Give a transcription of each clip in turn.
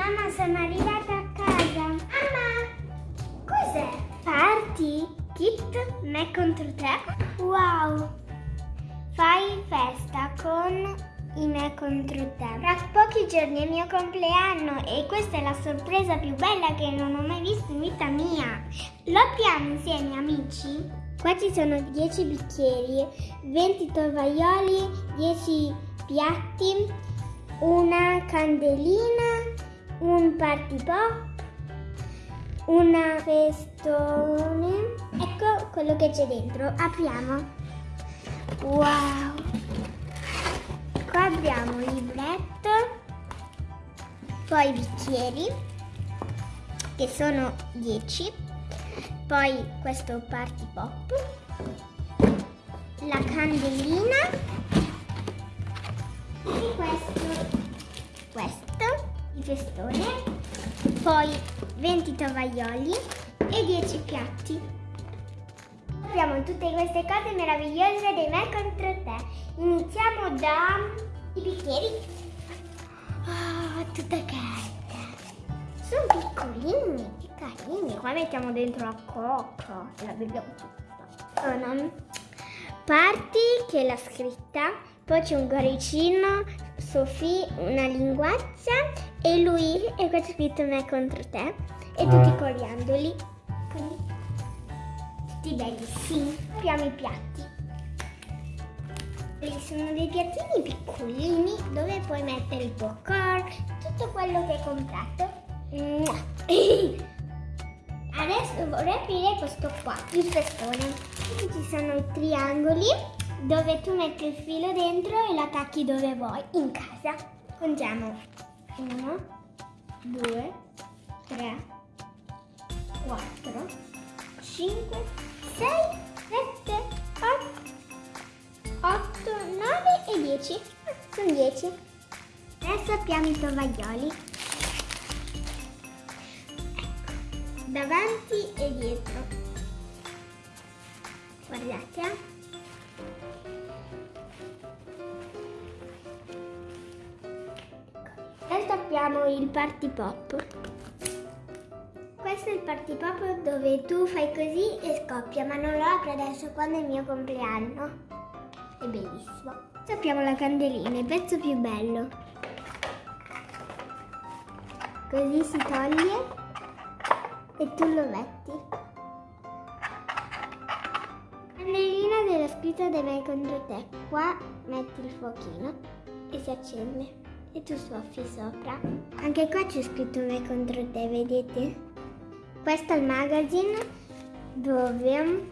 Mamma, sono arrivata a casa. Mamma, cos'è? Party? Kit? Me contro te? Wow! Fai festa con i me contro te. Tra pochi giorni è il mio compleanno e questa è la sorpresa più bella che non ho mai visto in vita mia. Lo apriamo insieme, amici? Qua ci sono 10 bicchieri, 20 tovaglioli, 10 piatti, una candelina, un party pop, una festone. Ecco quello che c'è dentro. Apriamo. Wow! Qua abbiamo il libretto, poi i bicchieri, che sono 10, poi questo party pop, la candelina e questo, festone, poi 20 tovaglioli e 10 piatti. Abbiamo tutte queste cose meravigliose dei me contro te. Iniziamo dai bicchieri. Oh, tutte carta. Sono piccolini, che carini. Qua mettiamo dentro la coca e la beviamo tutta. Sono parti che è la scritta, poi c'è un cuoricino, Sofì, una linguaccia e lui e qua c'è scritto me contro te e tutti i coriandoli. Quindi tutti bellissimi. Apriamo i piatti. E sono dei piattini piccolini dove puoi mettere il popcorn, tutto quello che hai comprato. Adesso vorrei aprire questo qua, il festone. Qui ci sono i triangoli dove tu metti il filo dentro e lo attacchi dove vuoi, in casa. Contiamo 1, 2, 3, 4, 5, 6, 7, 8, 8, 9 e 10. Ah, sono 10. Adesso apriamo i tovaglioli. Ecco, davanti e dietro. Guardate. eh. Apriamo il party pop. Questo è il party pop dove tu fai così e scoppia, ma non lo apro adesso quando è il mio compleanno. È bellissimo. Adesso apriamo la candelina, il pezzo più bello. Così si toglie e tu lo metti. Candelina della scritta dei me contro te. Qua metti il fuochino e si accende. E tu soffi sopra. Anche qua c'è scritto me contro te, vedete? Questo è il magazine dove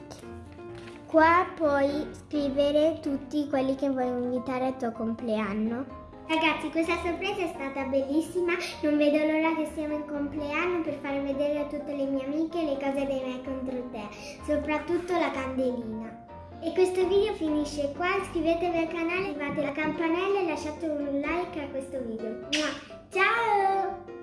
qua puoi scrivere tutti quelli che vuoi invitare al tuo compleanno. Ragazzi, questa sorpresa è stata bellissima, non vedo l'ora che siamo in compleanno per far vedere a tutte le mie amiche le cose dei me contro te, soprattutto la candelina. E questo video finisce qua, iscrivetevi al canale, attivate la campanella e lasciate un like a questo video. Ciao!